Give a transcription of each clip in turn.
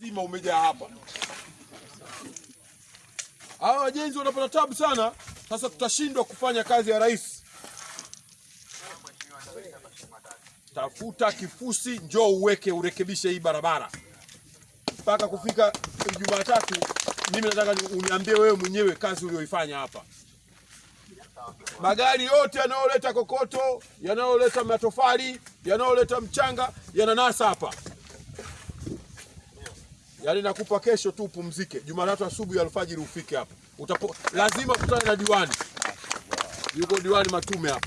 zima umejaa hapa. Hawa wajenzi wanapata tabu sana. Sasa tutashindwa kufanya kazi ya rais. Tafuta kifusi, njoo uweke, urekebishe hii barabara mpaka kufika Jumatatu. Mimi nataka uniambie wewe mwenyewe kazi uliyoifanya hapa. Magari yote yanayoleta kokoto, yanayoleta matofali, yanayoleta mchanga yananasa hapa. Yaani nakupa kesho tu upumzike. Jumatatu asubuhi alfajiri ufike hapa. Utapo, lazima kutane na diwani. Yuko diwani Matume hapa.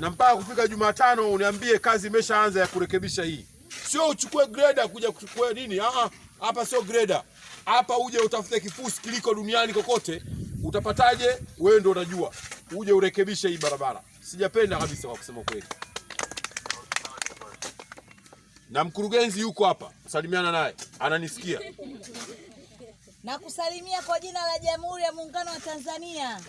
Na mpaka kufika Jumatano uniambie kazi imeshaanza ya kurekebisha hii. Sio uchukue grader kuja kuchukua nini? Ah, hapa sio grader. Hapa uje utafute kifusi kiliko duniani kokote. Utapataje? Wewe ndio unajua. Uje urekebishe hii barabara. Sijapenda kabisa kwa kusema kweli. Na mkurugenzi yuko hapa. Salimiana naye. Ananisikia. na kusalimia kwa jina la Jamhuri ya Muungano wa Tanzania.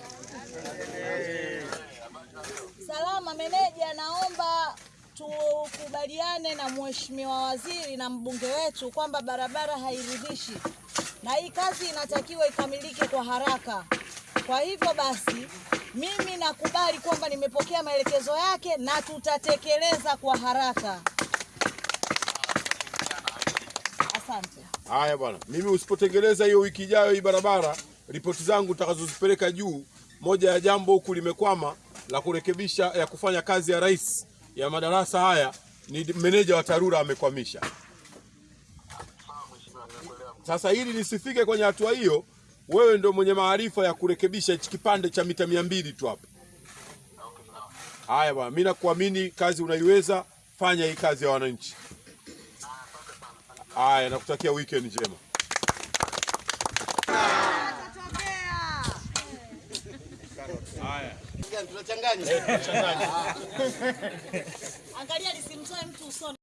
Salama meneja, naomba tukubaliane na Mheshimiwa Waziri na mbunge wetu kwamba barabara hairidhishi na hii kazi inatakiwa ikamilike kwa haraka. Kwa hivyo basi, mimi nakubali kwamba nimepokea maelekezo yake na tutatekeleza kwa haraka. Asante. Haya bwana, mimi usipotengeneza hiyo wiki ijayo hii barabara, ripoti zangu nitakazozipeleka juu, moja ya jambo huku limekwama la kurekebisha ya kufanya kazi ya rais ya madarasa haya ni meneja wa TARURA amekwamisha. Sasa hili lisifike kwenye hatua hiyo, wewe ndio mwenye maarifa ya kurekebisha hichi kipande cha mita mia mbili tu hapa. Haya bwana, mimi nakuamini, kazi unaiweza, fanya hii kazi ya wananchi. Haya, nakutakia weekend njema. Angalia lisimtoe mtu usoni.